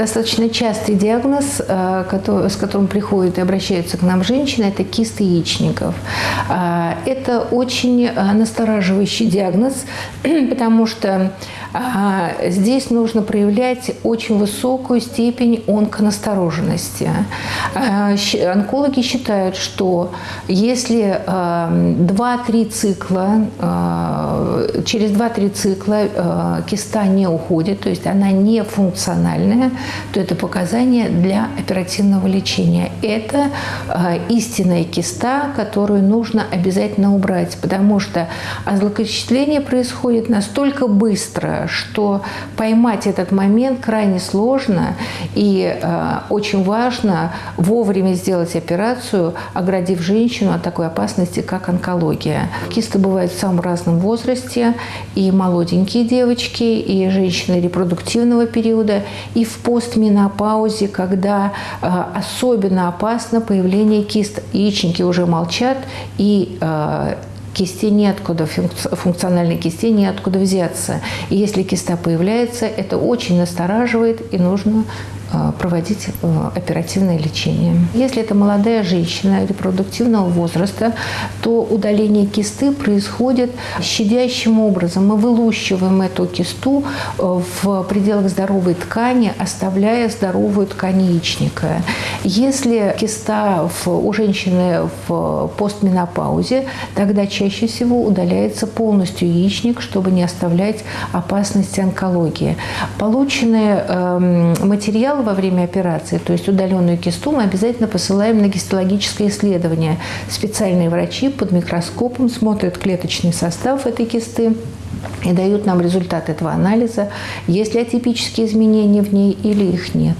Достаточно частый диагноз, э, с которым приходят и обращаются к нам женщины, это кисты яичников. А, это очень э, настораживающий диагноз, потому что здесь нужно проявлять очень высокую степень онконастороженности. А, онкологи считают, что если 2-3 цикла, через 2-3 цикла киста не уходит, то есть она не функциональная, то это показание для оперативного лечения. Это истинная киста, которую нужно обязательно убрать, потому что злокочисление происходит настолько быстро, что поймать этот момент крайне сложно и э, очень важно вовремя сделать операцию, оградив женщину от такой опасности, как онкология. Кисты бывают в самом разном возрасте, и молоденькие девочки, и женщины репродуктивного периода, и в постменопаузе, когда э, особенно опасно появление кист. Яичники уже молчат, и э, кисти неоткуда, функциональной кисти неоткуда взяться. И если киста появляется, это очень настораживает и нужно проводить э, оперативное лечение. Если это молодая женщина репродуктивного возраста, то удаление кисты происходит щадящим образом. Мы вылущиваем эту кисту э, в пределах здоровой ткани, оставляя здоровую ткань яичника. Если киста у женщины в постменопаузе, тогда чаще всего удаляется полностью яичник, чтобы не оставлять опасности онкологии. Полученный э, материал во время операции, то есть удаленную кисту, мы обязательно посылаем на гистологическое исследование. Специальные врачи под микроскопом смотрят клеточный состав этой кисты и дают нам результат этого анализа, есть ли атипические изменения в ней или их нет.